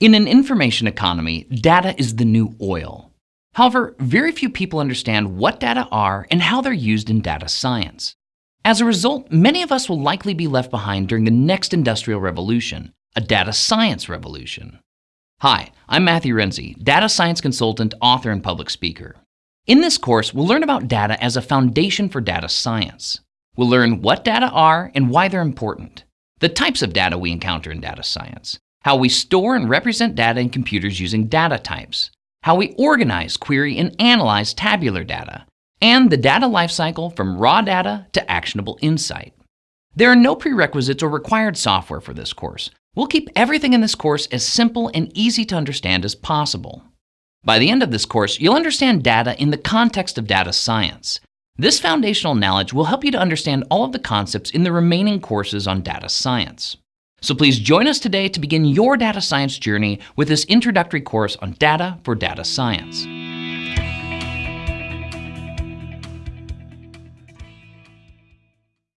In an information economy, data is the new oil. However, very few people understand what data are and how they're used in data science. As a result, many of us will likely be left behind during the next industrial revolution, a data science revolution. Hi, I'm Matthew Renze, data science consultant, author, and public speaker. In this course, we'll learn about data as a foundation for data science. We'll learn what data are and why they're important, the types of data we encounter in data science, how we store and represent data in computers using data types, how we organize, query, and analyze tabular data, and the data lifecycle from raw data to actionable insight. There are no prerequisites or required software for this course. We'll keep everything in this course as simple and easy to understand as possible. By the end of this course, you'll understand data in the context of data science. This foundational knowledge will help you to understand all of the concepts in the remaining courses on data science. So please join us today to begin your data science journey with this introductory course on data for data science.